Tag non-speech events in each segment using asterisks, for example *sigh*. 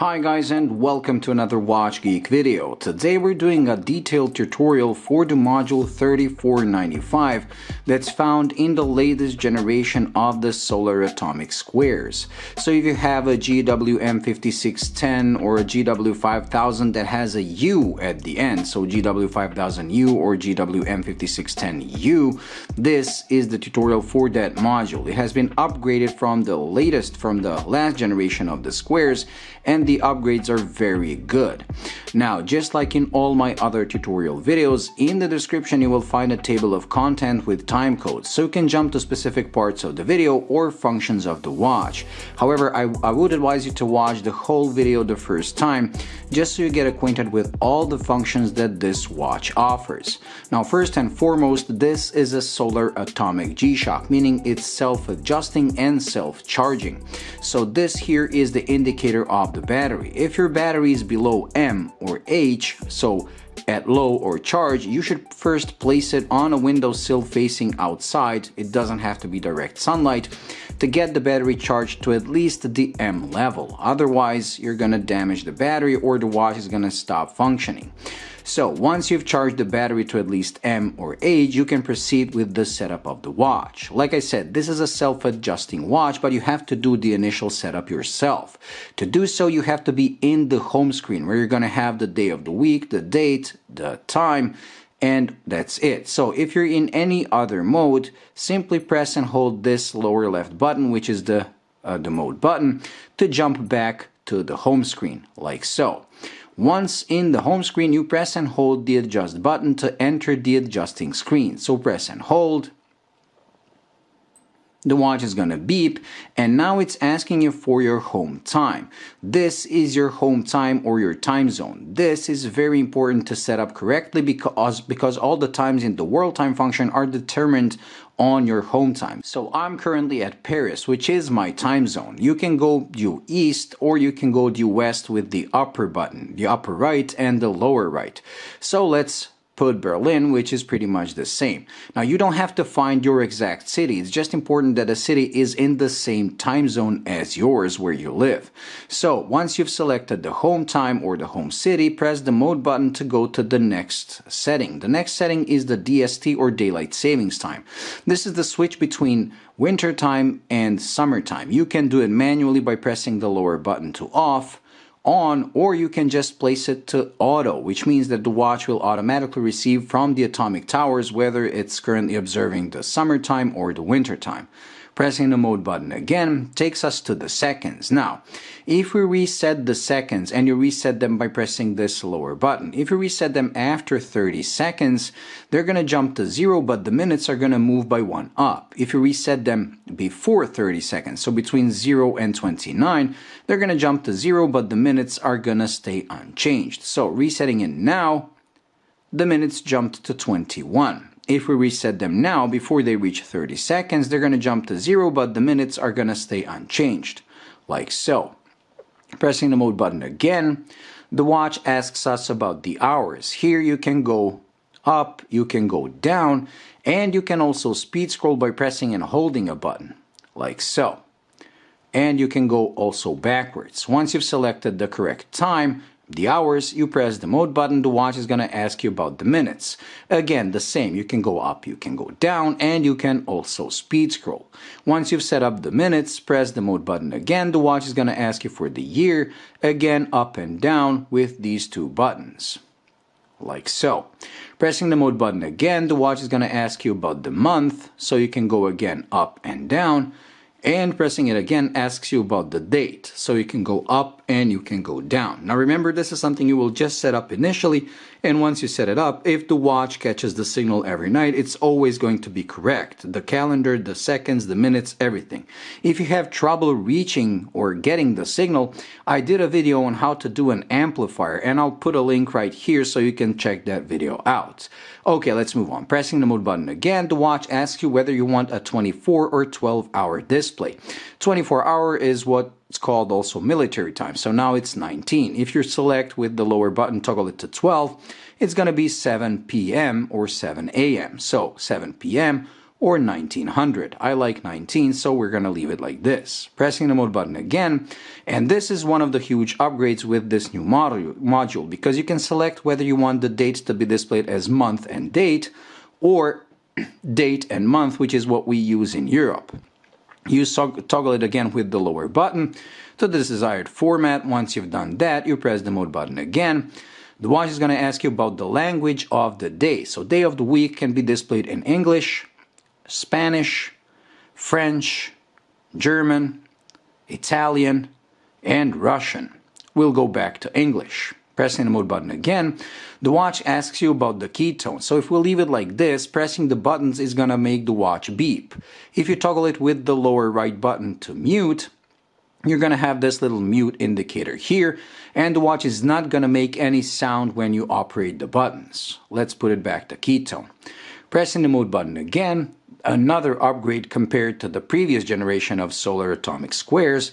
Hi guys and welcome to another Watch Geek video. Today we're doing a detailed tutorial for the module 3495 that's found in the latest generation of the solar atomic squares. So if you have a GWM5610 or a GW5000 that has a U at the end, so GW5000U or GWM5610U, this is the tutorial for that module. It has been upgraded from the latest from the last generation of the squares and the upgrades are very good. Now, just like in all my other tutorial videos, in the description you will find a table of content with time codes, so you can jump to specific parts of the video or functions of the watch. However, I, I would advise you to watch the whole video the first time, just so you get acquainted with all the functions that this watch offers. Now, first and foremost, this is a solar atomic G-Shock, meaning it's self-adjusting and self-charging. So this here is the indicator of the battery. If your battery is below M or H, so at low or charge, you should first place it on a windowsill facing outside, it doesn't have to be direct sunlight, to get the battery charged to at least the M level. Otherwise, you're gonna damage the battery or the watch is gonna stop functioning. So once you've charged the battery to at least M or H, you can proceed with the setup of the watch. Like I said, this is a self-adjusting watch, but you have to do the initial setup yourself. To do so, you have to be in the home screen where you're going to have the day of the week, the date, the time, and that's it. So if you're in any other mode, simply press and hold this lower left button, which is the, uh, the mode button, to jump back to the home screen, like so. Once in the home screen, you press and hold the adjust button to enter the adjusting screen. So press and hold, the watch is gonna beep and now it's asking you for your home time. This is your home time or your time zone. This is very important to set up correctly because, because all the times in the world time function are determined on your home time. So I'm currently at Paris, which is my time zone. You can go due east or you can go due west with the upper button, the upper right and the lower right. So let's put Berlin, which is pretty much the same. Now, you don't have to find your exact city. It's just important that a city is in the same time zone as yours where you live. So, once you've selected the home time or the home city, press the mode button to go to the next setting. The next setting is the DST or daylight savings time. This is the switch between winter time and summertime. You can do it manually by pressing the lower button to off on or you can just place it to auto which means that the watch will automatically receive from the atomic towers whether it's currently observing the summertime or the winter time. Pressing the mode button again takes us to the seconds. Now, if we reset the seconds and you reset them by pressing this lower button, if you reset them after 30 seconds, they're going to jump to zero, but the minutes are going to move by one up. If you reset them before 30 seconds, so between 0 and 29, they're going to jump to zero, but the minutes are going to stay unchanged. So resetting it now, the minutes jumped to 21. If we reset them now, before they reach 30 seconds, they're going to jump to zero, but the minutes are going to stay unchanged, like so. Pressing the mode button again, the watch asks us about the hours. Here you can go up, you can go down, and you can also speed scroll by pressing and holding a button, like so. And you can go also backwards. Once you've selected the correct time, the hours, you press the mode button, the watch is going to ask you about the minutes. Again, the same, you can go up, you can go down, and you can also speed scroll. Once you've set up the minutes, press the mode button again, the watch is going to ask you for the year, again up and down with these two buttons. Like so. Pressing the mode button again, the watch is going to ask you about the month, so you can go again up and down and pressing it again asks you about the date. So you can go up and you can go down. Now remember this is something you will just set up initially and once you set it up if the watch catches the signal every night it's always going to be correct. The calendar the seconds the minutes everything. If you have trouble reaching or getting the signal I did a video on how to do an amplifier and I'll put a link right here so you can check that video out. Okay let's move on. Pressing the mode button again. The watch asks you whether you want a 24 or 12 hour display. 24 hour is what it's called also military time. So now it's 19. If you select with the lower button, toggle it to 12, it's going to be 7 p.m. or 7 a.m. So 7 p.m. or 1900. I like 19, so we're going to leave it like this. Pressing the mode button again, and this is one of the huge upgrades with this new module, because you can select whether you want the date to be displayed as month and date or *clears throat* date and month, which is what we use in Europe. You toggle it again with the lower button to the desired format. Once you've done that, you press the mode button again. The watch is going to ask you about the language of the day. So day of the week can be displayed in English, Spanish, French, German, Italian, and Russian. We'll go back to English. Pressing the mode button again, the watch asks you about the key tone. So if we leave it like this, pressing the buttons is gonna make the watch beep. If you toggle it with the lower right button to mute, you're gonna have this little mute indicator here, and the watch is not gonna make any sound when you operate the buttons. Let's put it back to key tone. Pressing the mode button again, another upgrade compared to the previous generation of solar atomic squares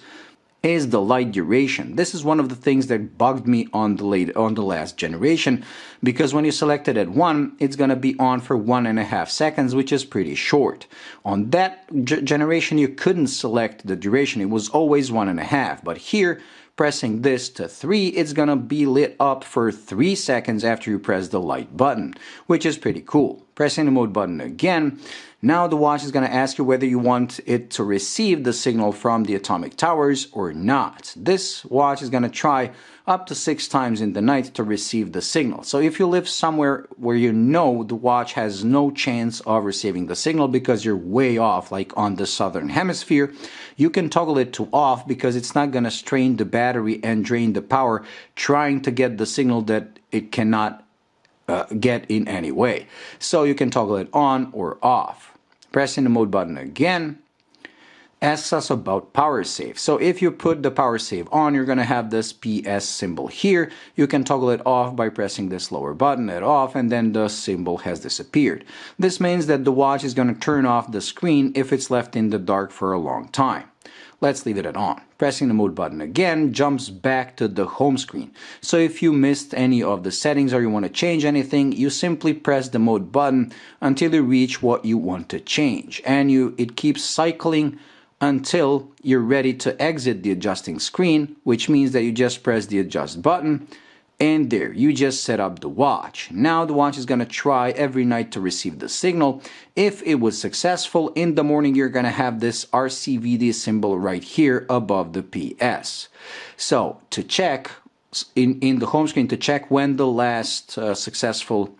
is the light duration. This is one of the things that bugged me on the late on the last generation because when you select it at 1 it's gonna be on for one and a half seconds which is pretty short. On that generation you couldn't select the duration it was always one and a half but here pressing this to 3 it's gonna be lit up for 3 seconds after you press the light button which is pretty cool. Pressing the mode button again now the watch is to ask you whether you want it to receive the signal from the atomic towers or not. This watch is to try up to six times in the night to receive the signal. So if you live somewhere where you know the watch has no chance of receiving the signal because you're way off, like on the southern hemisphere, you can toggle it to off because it's not going to strain the battery and drain the power trying to get the signal that it cannot uh, get in any way. So you can toggle it on or off. Pressing the mode button again asks us about power save. So if you put the power save on, you're going to have this PS symbol here. You can toggle it off by pressing this lower button at off and then the symbol has disappeared. This means that the watch is going to turn off the screen if it's left in the dark for a long time. Let's leave it at on. Pressing the mode button again jumps back to the home screen. So if you missed any of the settings or you want to change anything, you simply press the mode button until you reach what you want to change. And you it keeps cycling until you're ready to exit the adjusting screen, which means that you just press the adjust button and there, you just set up the watch. Now the watch is to try every night to receive the signal. If it was successful, in the morning you're to have this RCVD symbol right here above the PS. So to check, in, in the home screen, to check when the last uh, successful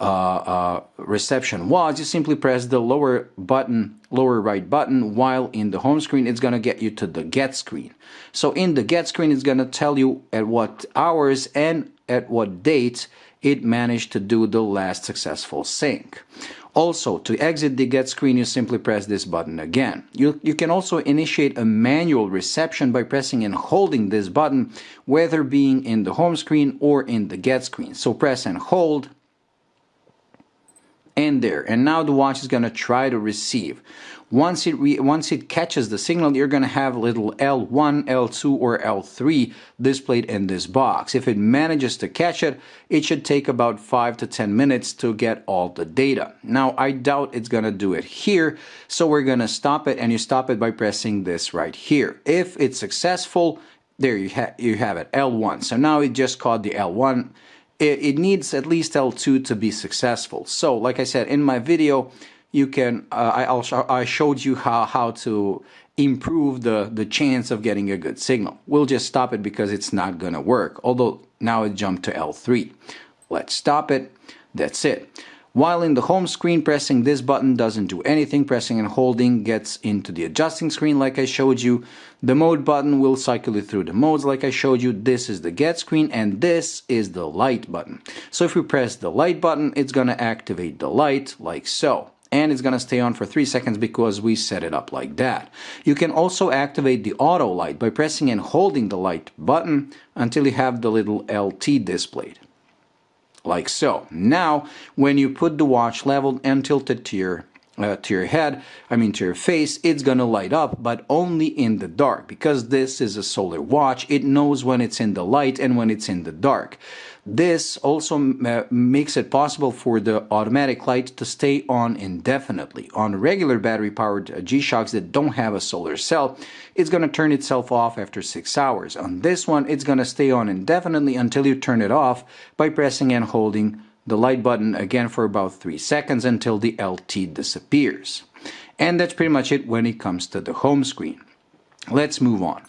uh, uh, reception was, you simply press the lower button, lower right button, while in the home screen it's going to get you to the get screen. So in the get screen it's going to tell you at what hours and at what date it managed to do the last successful sync. Also, to exit the get screen, you simply press this button again. You, you can also initiate a manual reception by pressing and holding this button, whether being in the home screen or in the get screen. So press and hold, and there. And now the watch is going to try to receive. Once it once it catches the signal you're going to have little L1 L2 or L3 displayed in this box. If it manages to catch it it should take about 5 to 10 minutes to get all the data. Now I doubt it's going to do it here so we're going to stop it and you stop it by pressing this right here. If it's successful there you, ha you have it L1 so now it just caught the L1 it, it needs at least L2 to be successful. So like I said in my video, you can uh, I also I showed you how how to improve the the chance of getting a good signal. We'll just stop it because it's not gonna work. Although now it jumped to L3. Let's stop it. That's it. While in the home screen, pressing this button doesn't do anything. Pressing and holding gets into the adjusting screen like I showed you. The mode button will cycle you through the modes like I showed you. This is the get screen and this is the light button. So if we press the light button, it's going to activate the light like so and it's going to stay on for 3 seconds because we set it up like that. You can also activate the auto light by pressing and holding the light button until you have the little LT displayed like so. Now, when you put the watch leveled and tilted to your uh, to your head, I mean to your face, it's gonna light up, but only in the dark because this is a solar watch. It knows when it's in the light and when it's in the dark. This also uh, makes it possible for the automatic light to stay on indefinitely. On regular battery powered uh, G-Shocks that don't have a solar cell, it's going to turn itself off after 6 hours. On this one, it's going to stay on indefinitely until you turn it off by pressing and holding the light button again for about 3 seconds until the LT disappears. And that's pretty much it when it comes to the home screen. Let's move on.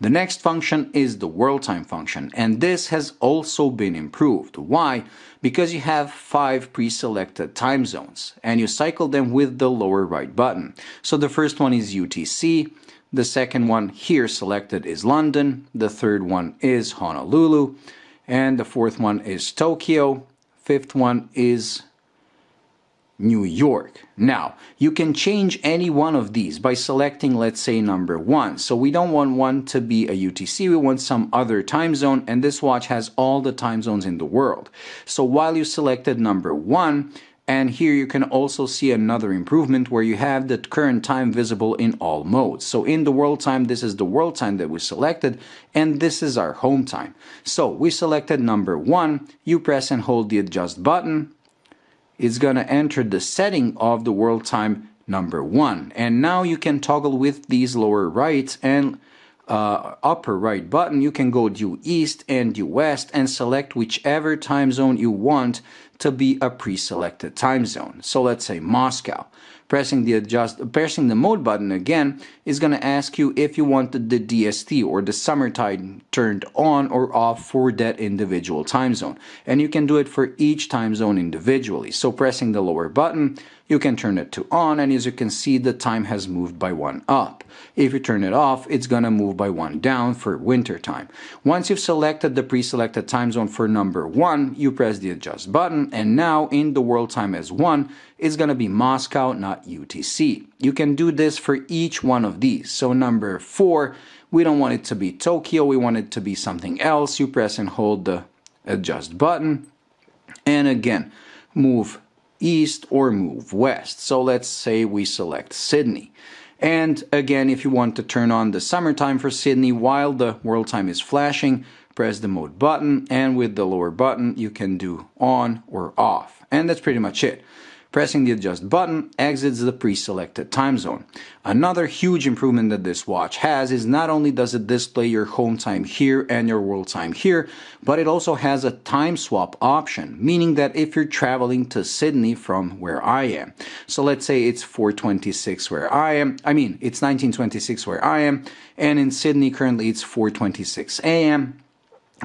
The next function is the world time function and this has also been improved. Why? Because you have five pre-selected time zones and you cycle them with the lower right button. So the first one is UTC, the second one here selected is London, the third one is Honolulu, and the fourth one is Tokyo, fifth one is New York. Now, you can change any one of these by selecting, let's say, number one. So we don't want one to be a UTC, we want some other time zone, and this watch has all the time zones in the world. So while you selected number one, and here you can also see another improvement where you have the current time visible in all modes. So in the world time, this is the world time that we selected, and this is our home time. So we selected number one, you press and hold the adjust button, it's going to enter the setting of the world time number one. And now you can toggle with these lower rights and uh, upper right button, you can go due east and due west and select whichever time zone you want to be a pre-selected time zone. So let's say Moscow. Pressing the adjust, pressing the mode button again is going to ask you if you want the DST or the summertime turned on or off for that individual time zone. And you can do it for each time zone individually. So pressing the lower button, you can turn it to on and as you can see the time has moved by one up. If you turn it off, it's gonna move by one down for winter time. Once you've selected the pre-selected time zone for number one, you press the adjust button and now in the world time as one, it's gonna be Moscow, not UTC. You can do this for each one of these. So number four, we don't want it to be Tokyo, we want it to be something else. You press and hold the adjust button and again, move east or move west. So let's say we select Sydney. And again, if you want to turn on the summertime for Sydney while the world time is flashing, press the mode button and with the lower button you can do on or off. And that's pretty much it. Pressing the adjust button exits the pre-selected time zone. Another huge improvement that this watch has is not only does it display your home time here and your world time here, but it also has a time swap option, meaning that if you're traveling to Sydney from where I am, so let's say it's 426 where I am, I mean it's 1926 where I am, and in Sydney currently it's 426 a.m.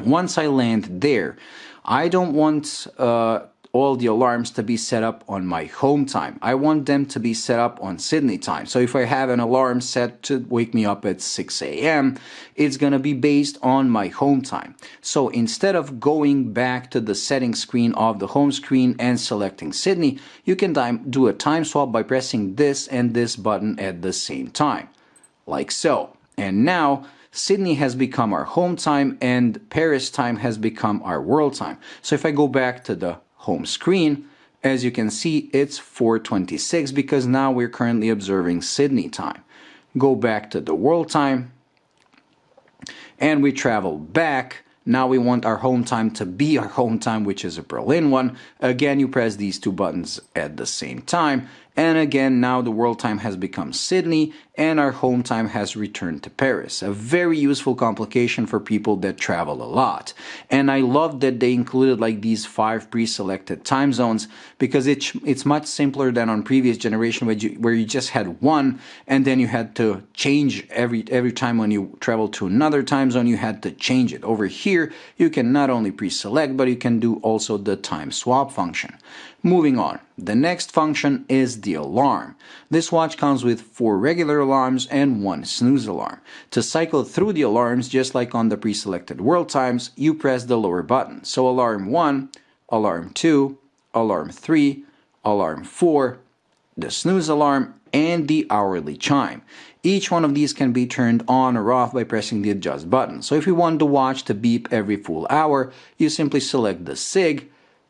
Once I land there, I don't want uh, all the alarms to be set up on my home time. I want them to be set up on Sydney time. So if I have an alarm set to wake me up at 6 a.m., it's going to be based on my home time. So instead of going back to the settings screen of the home screen and selecting Sydney, you can do a time swap by pressing this and this button at the same time, like so. And now Sydney has become our home time and Paris time has become our world time. So if I go back to the home screen, as you can see, it's 426 because now we're currently observing Sydney time. Go back to the world time and we travel back. Now we want our home time to be our home time, which is a Berlin one. Again, you press these two buttons at the same time and again, now the world time has become Sydney and our home time has returned to Paris. A very useful complication for people that travel a lot. And I love that they included like these five pre-selected time zones because it's, it's much simpler than on previous generation where you, where you just had one and then you had to change every, every time when you travel to another time zone, you had to change it. Over here, you can not only pre-select, but you can do also the time swap function. Moving on, the next function is the alarm. This watch comes with four regular alarms and one snooze alarm. To cycle through the alarms, just like on the pre-selected world times, you press the lower button. So alarm 1, alarm 2, alarm 3, alarm 4, the snooze alarm, and the hourly chime. Each one of these can be turned on or off by pressing the adjust button. So if you want the watch to beep every full hour, you simply select the SIG,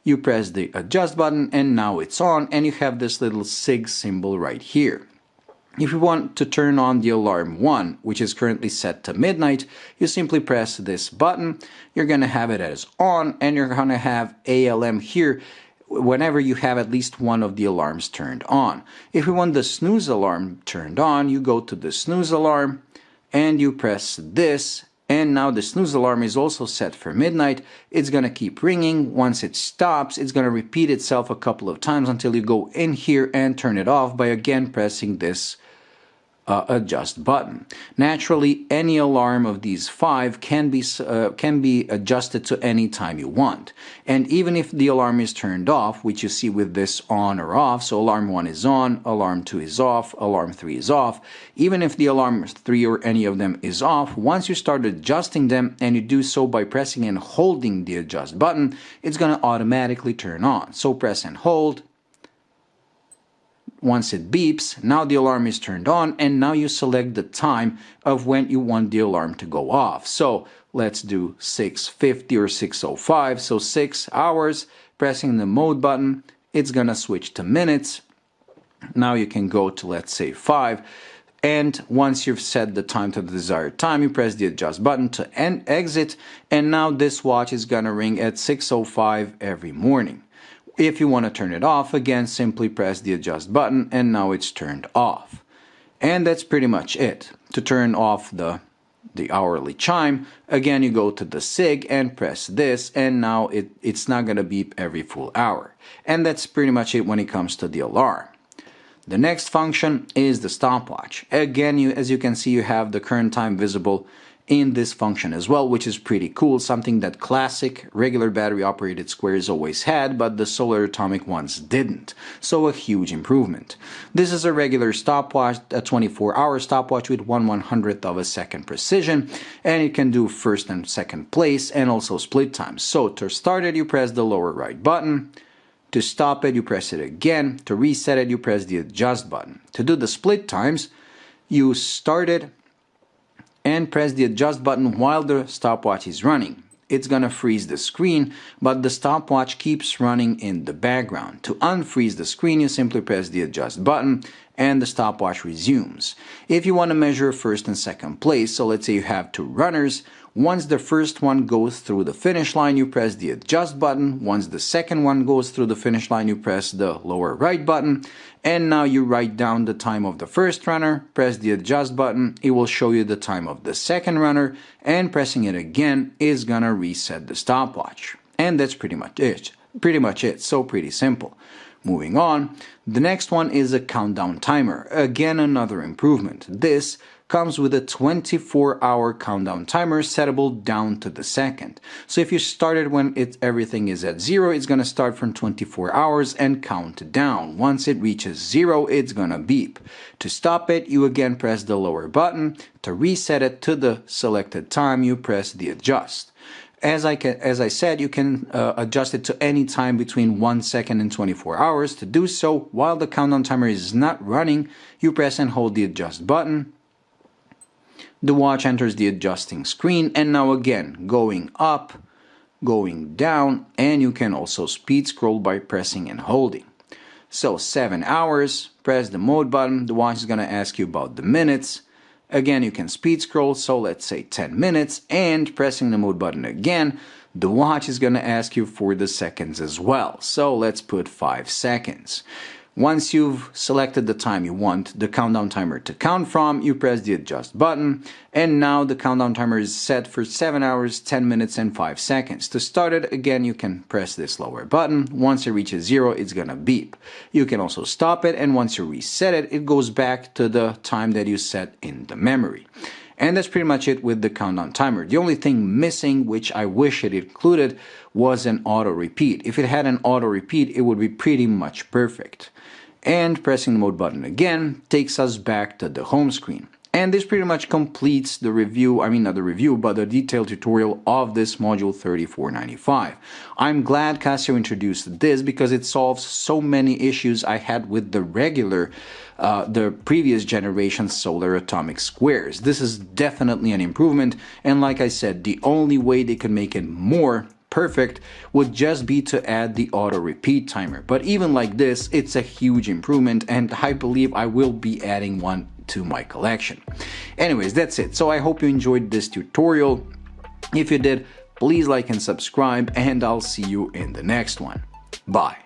you press the adjust button and now it's on and you have this little SIG symbol right here. If you want to turn on the alarm 1, which is currently set to midnight, you simply press this button, you're going to have it as on, and you're going to have ALM here whenever you have at least one of the alarms turned on. If you want the snooze alarm turned on, you go to the snooze alarm, and you press this, and now the snooze alarm is also set for midnight. It's to keep ringing. Once it stops, it's to repeat itself a couple of times until you go in here and turn it off by again pressing this uh, adjust button. Naturally, any alarm of these five can be, uh, can be adjusted to any time you want. And even if the alarm is turned off, which you see with this on or off, so alarm 1 is on, alarm 2 is off, alarm 3 is off, even if the alarm 3 or any of them is off, once you start adjusting them and you do so by pressing and holding the adjust button, it's going to automatically turn on. So press and hold, once it beeps, now the alarm is turned on and now you select the time of when you want the alarm to go off. So let's do 6.50 or 6.05, so 6 hours, pressing the mode button, it's gonna switch to minutes. Now you can go to let's say 5 and once you've set the time to the desired time you press the adjust button to end exit and now this watch is gonna ring at 6.05 every morning. If you want to turn it off, again, simply press the adjust button and now it's turned off. And that's pretty much it. To turn off the, the hourly chime, again, you go to the SIG and press this and now it, it's not going to beep every full hour. And that's pretty much it when it comes to the alarm. The next function is the stopwatch. Again, you, as you can see, you have the current time visible in this function as well, which is pretty cool, something that classic regular battery operated squares always had, but the solar atomic ones didn't. So a huge improvement. This is a regular stopwatch, a 24 hour stopwatch with 1 100th of a second precision, and it can do first and second place and also split times. So to start it, you press the lower right button. To stop it, you press it again. To reset it, you press the adjust button. To do the split times, you start it and press the adjust button while the stopwatch is running. It's gonna freeze the screen, but the stopwatch keeps running in the background. To unfreeze the screen, you simply press the adjust button and the stopwatch resumes. If you want to measure first and second place, so let's say you have two runners, once the first one goes through the finish line, you press the adjust button. Once the second one goes through the finish line, you press the lower right button. And now you write down the time of the first runner, press the adjust button, it will show you the time of the second runner, and pressing it again is gonna reset the stopwatch. And that's pretty much it. Pretty much it, so pretty simple. Moving on, the next one is a countdown timer. Again, another improvement. This comes with a 24 hour countdown timer settable down to the second. So if you started when it, everything is at zero, it's gonna start from 24 hours and count down. Once it reaches zero, it's gonna beep. To stop it, you again press the lower button. To reset it to the selected time, you press the adjust. As I, can, as I said, you can uh, adjust it to any time between 1 second and 24 hours. To do so, while the countdown timer is not running, you press and hold the adjust button. The watch enters the adjusting screen and now again going up, going down and you can also speed scroll by pressing and holding. So 7 hours, press the mode button, the watch is going to ask you about the minutes. Again you can speed scroll, so let's say 10 minutes and pressing the mode button again, the watch is going to ask you for the seconds as well. So let's put 5 seconds. Once you've selected the time you want the countdown timer to count from, you press the adjust button, and now the countdown timer is set for 7 hours, 10 minutes and 5 seconds. To start it, again, you can press this lower button. Once it reaches 0, it's gonna beep. You can also stop it, and once you reset it, it goes back to the time that you set in the memory. And that's pretty much it with the countdown timer. The only thing missing, which I wish it included, was an auto repeat. If it had an auto repeat, it would be pretty much perfect and pressing the mode button again takes us back to the home screen. And this pretty much completes the review, I mean not the review, but the detailed tutorial of this module 3495. I'm glad Casio introduced this because it solves so many issues I had with the regular, uh, the previous generation solar atomic squares. This is definitely an improvement and like I said, the only way they can make it more perfect would just be to add the auto repeat timer. But even like this, it's a huge improvement and I believe I will be adding one to my collection. Anyways, that's it. So I hope you enjoyed this tutorial. If you did, please like and subscribe and I'll see you in the next one. Bye.